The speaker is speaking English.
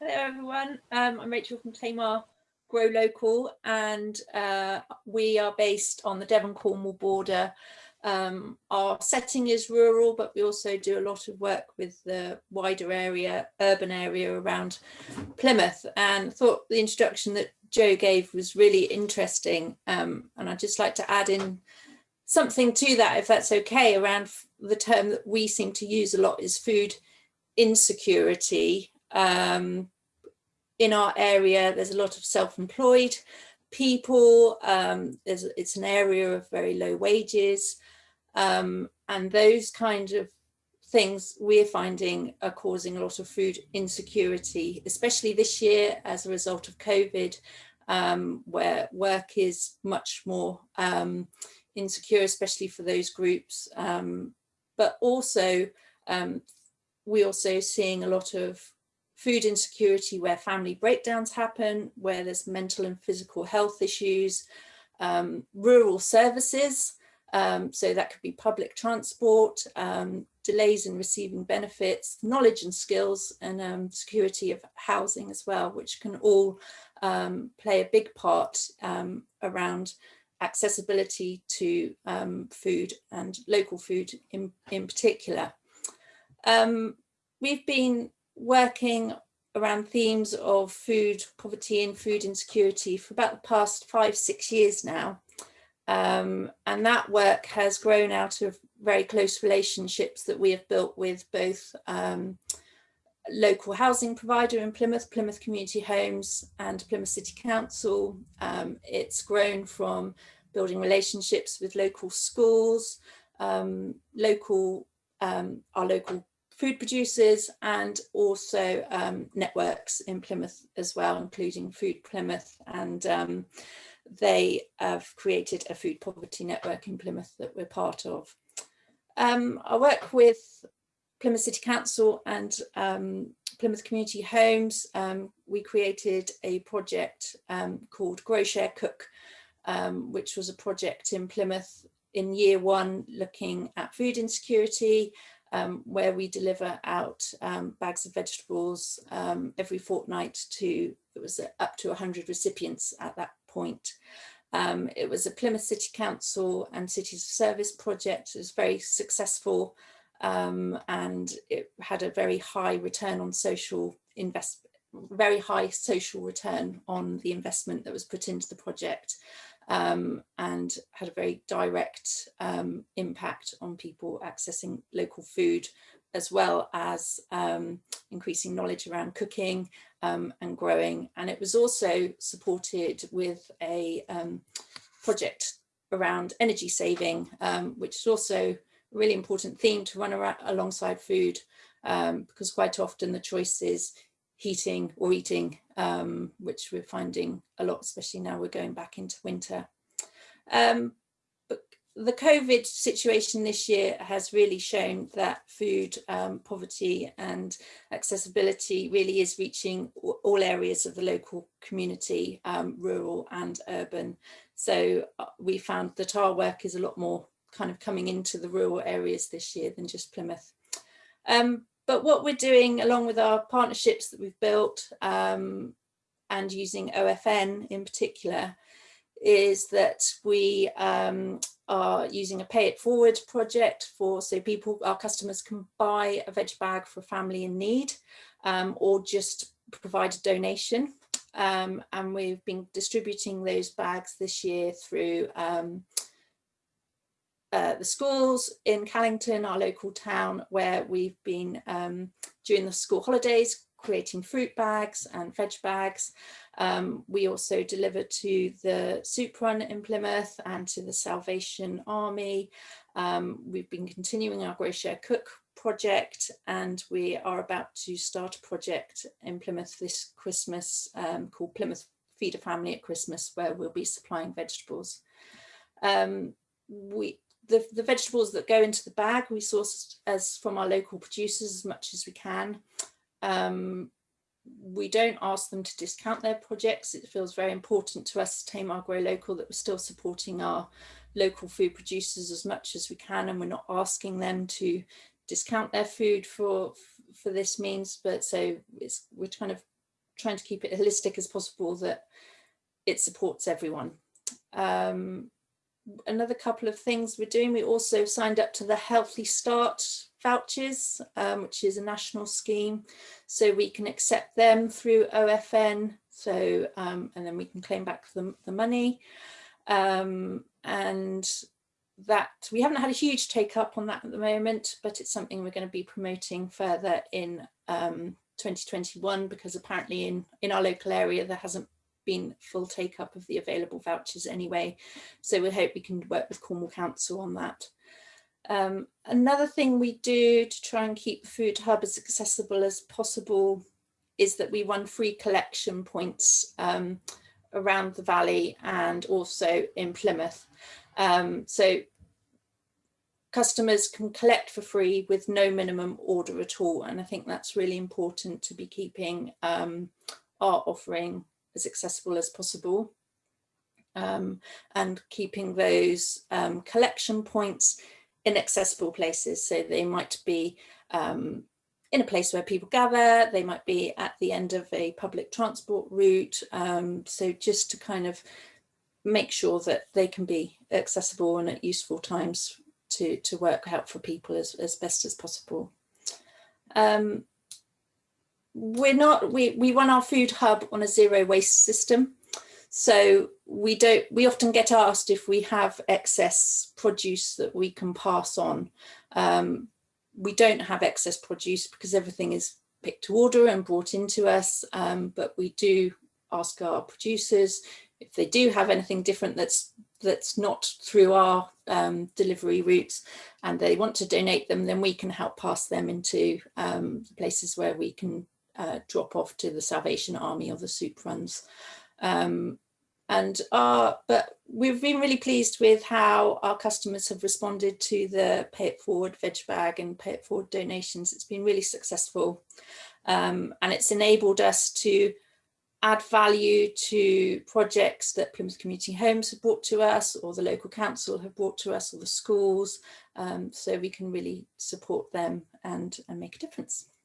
Hello everyone, um, I'm Rachel from Tamar Grow Local and uh, we are based on the Devon-Cornwall border. Um, our setting is rural but we also do a lot of work with the wider area, urban area around Plymouth. And thought the introduction that Joe gave was really interesting um, and I'd just like to add in something to that if that's okay around the term that we seem to use a lot is food insecurity. Um, in our area, there's a lot of self-employed people. Um, it's an area of very low wages. Um, and those kind of things we're finding are causing a lot of food insecurity, especially this year as a result of COVID, um, where work is much more um, insecure, especially for those groups. Um, but also, um, we're also seeing a lot of food insecurity where family breakdowns happen, where there's mental and physical health issues, um, rural services, um, so that could be public transport, um, delays in receiving benefits, knowledge and skills, and um, security of housing as well, which can all um, play a big part um, around accessibility to food and local food in, in particular. we've been working around themes of food poverty and food insecurity for about the past five, six years now. Um, and that work has grown out of very close relationships that we have built with both um, local housing provider in Plymouth, Plymouth Community Homes and Plymouth City Council. Um, it's grown from building relationships with local schools, um, local, um, our local food producers and also um, networks in Plymouth as well, including Food Plymouth. And um, they have created a food poverty network in Plymouth that we're part of. Um, I work with Plymouth City Council and um, Plymouth Community Homes. Um, we created a project um, called Grow Share Cook, which was a project in Plymouth in year one looking at food insecurity um, where we deliver out um, bags of vegetables um, every fortnight to, it was up to 100 recipients at that point. Um, it was a Plymouth City Council and Cities of Service project. It was very successful um, and it had a very high return on social investment very high social return on the investment that was put into the project um, and had a very direct um, impact on people accessing local food as well as um, increasing knowledge around cooking um, and growing. And it was also supported with a um, project around energy saving, um, which is also a really important theme to run around alongside food because quite often the choice is heating or eating, um, which we're finding a lot, especially now we're going back into winter. Um, but the COVID situation this year has really shown that food um, poverty and accessibility really is reaching all areas of the local community, um, rural and urban. So uh, we found that our work is a lot more kind of coming into the rural areas this year than just Plymouth. Um, but what we're doing along with our partnerships that we've built um, and using OFN in particular is that we um, are using a pay it forward project for so people, our customers can buy a veg bag for a family in need um, or just provide a donation. Um, and we've been distributing those bags this year through um, uh, the schools in Callington, our local town, where we've been um, during the school holidays creating fruit bags and veg bags. Um, we also deliver to the Soup Run in Plymouth and to the Salvation Army. Um, we've been continuing our Grow Share Cook project and we are about to start a project in Plymouth this Christmas um, called Plymouth Feed a Family at Christmas where we'll be supplying vegetables. Um, we the, the vegetables that go into the bag we source as from our local producers as much as we can. Um, we don't ask them to discount their projects. It feels very important to us, Tamar Grow Local, that we're still supporting our local food producers as much as we can and we're not asking them to discount their food for for this means but so it's we're kind of trying to keep it holistic as possible that it supports everyone. Um, another couple of things we're doing, we also signed up to the Healthy Start vouchers, um, which is a national scheme. So we can accept them through OFN. So, um, and then we can claim back the, the money. Um, and that we haven't had a huge take up on that at the moment, but it's something we're going to be promoting further in um, 2021 because apparently in, in our local area there hasn't been full take up of the available vouchers anyway. So we hope we can work with Cornwall Council on that. Um, another thing we do to try and keep the food hub as accessible as possible is that we run free collection points um, around the valley and also in Plymouth. Um, so customers can collect for free with no minimum order at all. And I think that's really important to be keeping um, our offering as accessible as possible. Um, and keeping those um, collection points in accessible places. So they might be um, in a place where people gather, they might be at the end of a public transport route. Um, so just to kind of make sure that they can be accessible and at useful times to, to work out for people as, as best as possible. Um, we're not, we, we run our food hub on a zero waste system. So we don't, we often get asked if we have excess produce that we can pass on. Um, we don't have excess produce because everything is picked to order and brought into us, um, but we do ask our producers if they do have anything different that's that's not through our um, delivery routes and they want to donate them, then we can help pass them into um, places where we can uh, drop off to the Salvation Army or the soup runs. Um, and our, but we've been really pleased with how our customers have responded to the pay it forward veg bag and pay it forward donations. It's been really successful um, and it's enabled us to add value to projects that Plymouth Community Homes have brought to us or the local council have brought to us or the schools um, so we can really support them and, and make a difference.